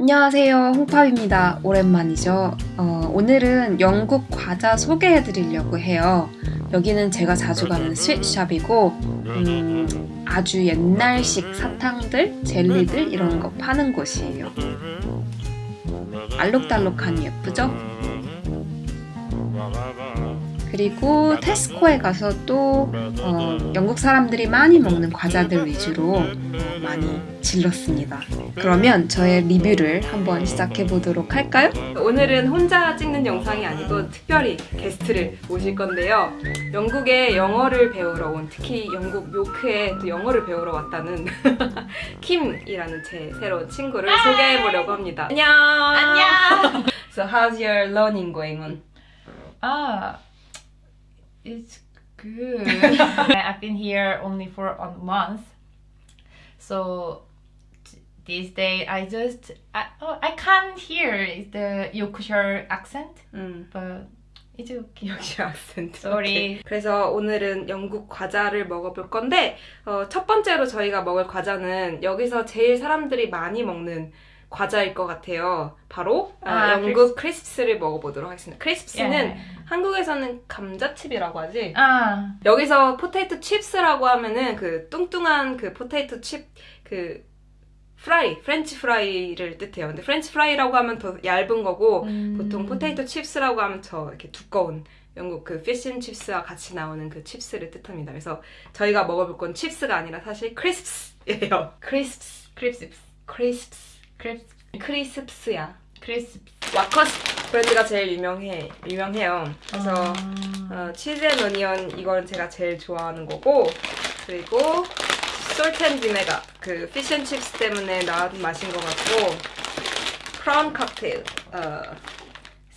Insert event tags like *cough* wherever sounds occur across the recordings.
안녕하세요. 홍팝입니다. 오랜만이죠. 어, 오늘은 영국 과자 소개해 드리려고 해요. 여기는 제가 자주 가는 스윗샵이고 음, 아주 옛날식 사탕들, 젤리들 이런 거 파는 곳이에요. 알록달록하니 예쁘죠? 그리고 테스코에 가서 또 어, 영국 사람들이 많이 먹는 과자들 위주로 어, 많이 질렀습니다. 그러면 저의 리뷰를 한번 시작해 보도록 할까요? 오늘은 혼자 찍는 영상이 아니고 특별히 게스트를 모실 건데요. 영국에 영어를 배우러 온 특히 영국 요크에 또 영어를 배우러 왔다는 *laughs* 킴이라는 제 새로운 친구를 소개해 보려고 합니다. 안녕. 안녕. So how's your learning going on? Ah, it's good. I've been here only for a month, so t- this day I just I, oh, I can't hear the Yorkshire accent, 음. but it's okay. 역시 악센트. Sorry. 그래서 오늘은 영국 과자를 먹어볼 건데 어, 첫 번째로 저희가 먹을 과자는 여기서 제일 사람들이 많이 먹는 과자일 것 같아요. 바로 아, 아, 영국 크리스프스를 먹어보도록 하겠습니다. 크리스프스는 Yeah. 한국에서는 감자칩이라고 하지. 아, 여기서 potato chips라고 하면은 그 뚱뚱한 그 potato chip 그 fry, French fry를 뜻해요. 근데 French fry라고 하면 더 얇은 거고 음. 보통 potato chips라고 하면 저 이렇게 두꺼운 영국 그 fish chips와 같이 나오는 그 chips를 뜻합니다. 그래서 저희가 먹어볼 건 chips가 아니라 사실 crisps예요. crisps, crisps, crisps, crisps, crisps야. crisps. Walkers 브랜드가 제일 유명해, 유명해요. 그래서 Ah. 어, 치즈 앤 어니언 이건 제가 제일 좋아하는 거고 그리고 vinegar 그 fish and chips 때문에 나온 맛인 것 같고 prawn cocktail 어,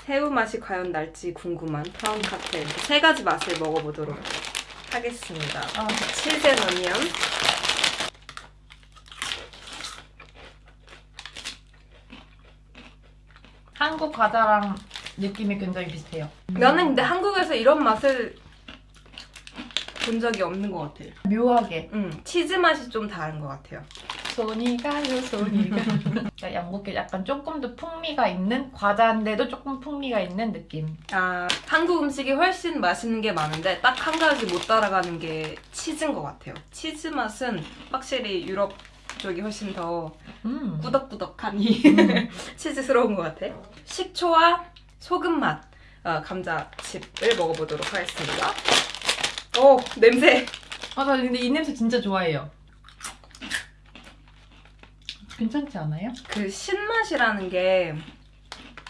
새우 맛이 과연 날지 궁금한 prawn cocktail 세 가지 맛을 먹어보도록 하겠습니다 Ah. 치즈 앤 어니언 한국 과자랑 느낌이 굉장히 비슷해요. 나는 근데 한국에서 이런 맛을 본 적이 없는 것 같아요 묘하게. 음, 치즈 맛이 좀 다른 것 같아요 손이 가요 손이 가 영국에 *laughs* 약간 조금 더 풍미가 있는 과자인데도 조금 풍미가 있는 느낌 아, 한국 음식이 훨씬 맛있는 게 많은데 딱 한 가지 못 따라가는 게 치즈인 것 같아요. 치즈 맛은 확실히 유럽 쪽이 훨씬 더 음. 꾸덕꾸덕하니 *laughs* 치즈스러운 것 같아. 식초와 소금 맛 어, 감자칩을 먹어보도록 하겠습니다. 오 냄새. 아, 나 근데 이 냄새 진짜 좋아해요 괜찮지 않아요? 그 신맛이라는 게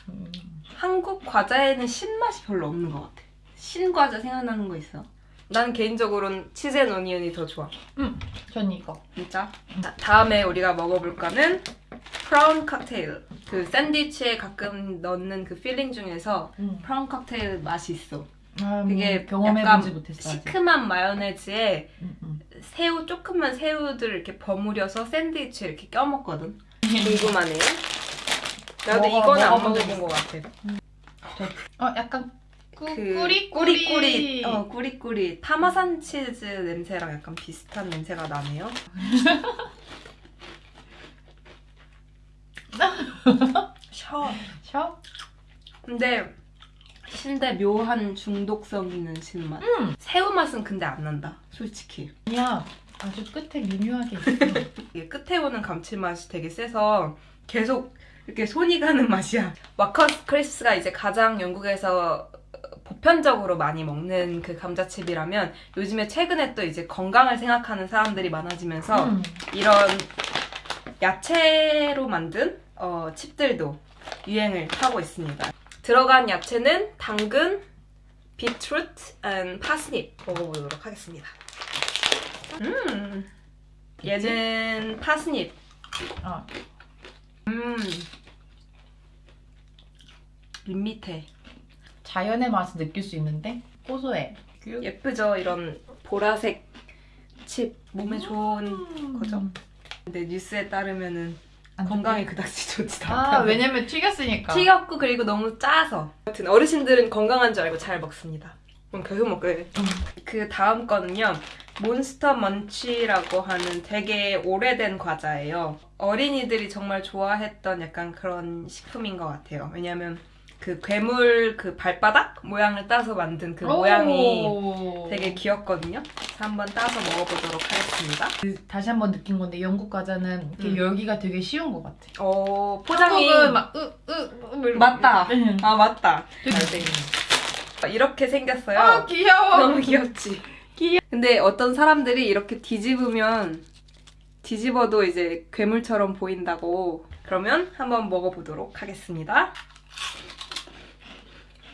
음. 한국 과자에는 신맛이 별로 없는 것 같아. 신과자 생각나는 거 있어? 나는 개인적으로는 치즈 앤 어니언이 더 좋아. 전 이거 진짜? 자, 다음에 우리가 먹어볼 거는 prawn cocktail. 그 샌드위치에 가끔 넣는 그 filling 중에서 음. prawn cocktail 맛이 있어. 아, 그게 음, 경험해보지 못했어 시큼한 마요네즈에 음, 음. 새우 조금만 새우들 이렇게 버무려서 샌드위치에 이렇게 껴먹거든. 궁금하네. 나도 먹어, 이거는 안 먹어보고 먹어본 것 같아. 어 약간 꾸, 그 꾸리 꾸리꾸리 어 꾸리꾸리 타마산 치즈 냄새랑 약간 비슷한 냄새가 나네요. *laughs* 셔. 셔? 근데 신데 묘한 중독성 있는 신맛. 음. 새우 맛은 근데 안 난다. 솔직히. 아니야 아주 끝에 미묘하게 있어 *laughs* 이게 끝에 오는 감칠맛이 되게 세서 계속 이렇게 손이 가는 맛이야. 와커스 크리스가 이제 가장 영국에서 보편적으로 많이 먹는 그 감자칩이라면 요즘에 최근에 또 이제 건강을 생각하는 사람들이 많아지면서 음. 이런 야채로 만든 어, 칩들도 유행을 타고 있습니다. 들어간 야채는 당근, 비트루트, and 파스닙 먹어보도록 하겠습니다. 음, 얘는 파스닙. 어. 음, 밋밋해. 자연의 맛을 느낄 수 있는데 고소해 예쁘죠? 이런 보라색 칩 몸에 좋은 거죠? 근데 뉴스에 따르면은 안 건강에 그닥지 좋지 아 않다. 왜냐면 튀겼으니까 튀겼고 그리고 너무 짜서. 아무튼 어르신들은 건강한 줄 알고 잘 먹습니다. 그럼 계속 먹게. 그 다음 거는요. 몬스터 먼치라고 하는 되게 오래된 과자예요. 어린이들이 정말 좋아했던 약간 그런 식품인 것 같아요. 왜냐면 그 괴물 그 발바닥 모양을 따서 만든 그 모양이 오. 되게 귀엽거든요. 그래서 한번 따서 먹어보도록 하겠습니다. 그, 다시 한번 느낀 건데 영국 과자는 이렇게 음. 열기가 되게 쉬운 것 같아. 어, 포장이 한국은 막 으으으 맞다. 응. 아 맞다. 되게. 이렇게 생겼어요. 아 귀여워. 너무 귀엽지. 귀여- 근데 어떤 사람들이 이렇게 뒤집으면 뒤집어도 이제 괴물처럼 보인다고. 그러면 한번 먹어보도록 하겠습니다.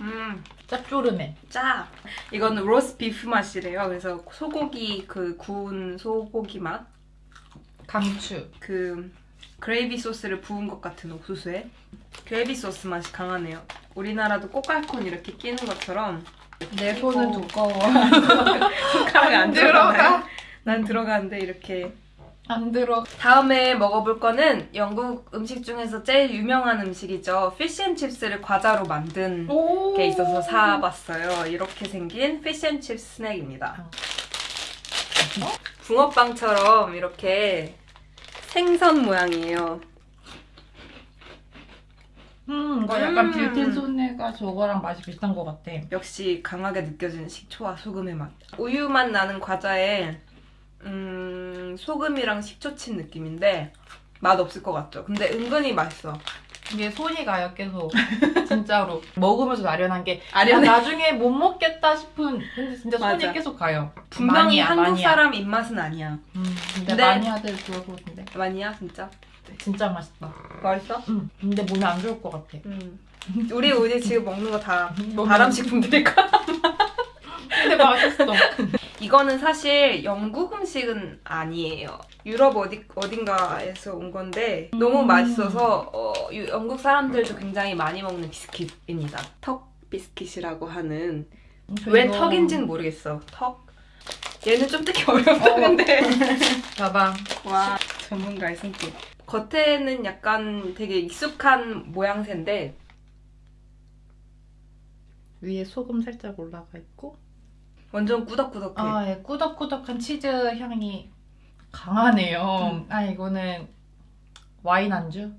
음, 짭조름해. 짜. 이건 roast beef 맛이래요. 그래서 소고기 그 구운 소고기 맛. 강추. 그 그레이비 소스를 부은 것 같은 옥수수에 그레이비 소스 맛이 강하네요. 우리나라도 꼬깔콘 이렇게 끼는 것처럼 내 손은 두꺼워. *laughs* 손가락이 안. 들어가. 난 들어가는데 이렇게 안 들어. 다음에 먹어볼 거는 영국 음식 중에서 제일 유명한 음식이죠. fish and chips를 과자로 만든 오. 게 있어서 사봤어요. 이렇게 생긴 fish and chips 스낵입니다. 붕어빵처럼 이렇게 생선 모양이에요. 음, 이거 약간 음. 빌텐 소네가 저거랑 맛이 비슷한 것 같아. 역시 강하게 느껴지는 식초와 소금의 맛. 우유 맛 나는 과자에 음, 소금이랑 식초 친 느낌인데 맛 없을 것 같죠? 근데 은근히 맛있어. 이게 손이 가요 계속 *laughs* 진짜로 먹으면서 아련한 게 아련해. 나 나중에 못 먹겠다 싶은 근데 진짜 손이 맞아. 계속 가요 분명히 마니아, 한국 마니아. 사람 입맛은 아니야. 음, 근데 근데- 마니아들 좋을 것 같은데 아니야 진짜? 진짜 맛있다 맛있어? 음, 근데 몸에 안 좋을 것 같아 음. 우리 우리 지금 먹는 거다 *laughs* 몸에 발암식품들일까? *laughs* 근데 맛있어 이거는 사실 영국 음식은 아니에요. 유럽 어디 어딘가에서 온 건데 너무 음. 맛있어서 어, 유- 영국 사람들도 굉장히 많이 먹는 비스킷입니다. 턱 비스킷이라고 하는 왜 이거- 턱인지는 모르겠어. 턱. 얘는 좀 듣기 *laughs* 어렵다 어. 봐봐 와 전문가의 손길. 겉에는 약간 되게 익숙한 모양새인데 위에 소금 살짝 올라가 있고 완전 꾸덕꾸덕해. 아, 예, 꾸덕꾸덕한 치즈 향이 강하네요 아 이거는 와인 안주?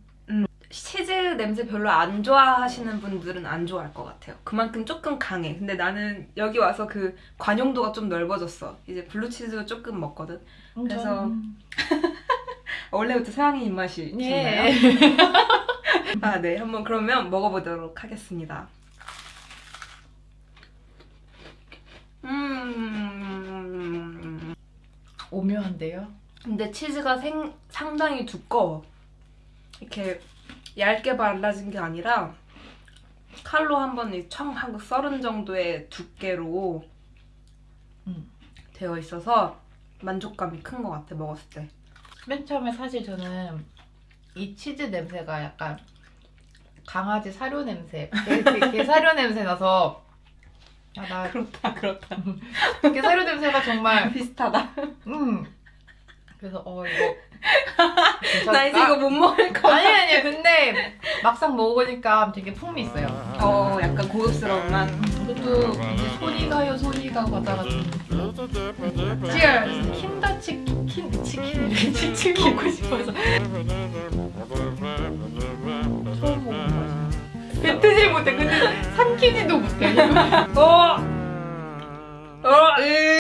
치즈 냄새 별로 안 좋아하시는 분들은 안 좋아할 것 같아요. 그만큼 조금 강해. 근데 나는 여기 와서 그 관용도가 좀 넓어졌어. 이제 블루치즈도 조금 먹거든. 그래서 음, *laughs* 원래부터 서양인 입맛이 있나요? 예 *laughs* 아, 네. 한번 그러면 먹어보도록 하겠습니다. 음. 오묘한데요? 근데 치즈가 생, 상당히 두꺼워. 이렇게 얇게 발라진 게 아니라 칼로 한번 청 하고 썰은 정도의 두께로 음. 되어 있어서 만족감이 큰 것 같아 먹었을 때. 맨 처음에 사실 저는 이 치즈 냄새가 약간 강아지 사료 냄새, 게, 게, 게 사료 냄새 나서 아, 나 그렇다 그렇다. 게 사료 냄새가 정말 비슷하다. 음 그래서 어 이거 나 이제 이거 못 먹을 거. 아니 아니 근데 막상 먹으니까 되게 풍미 있어요. 어 약간 고급스러운 맛. 그것도 이제 손이 가요 손이 가고 같은. Cheers. 킨더 치킨 킨 치킨 치킨 먹고 싶어서 처음 먹는 맛이. 뱉지 못해 근데 삼키지도 못해. 어. 어. 으.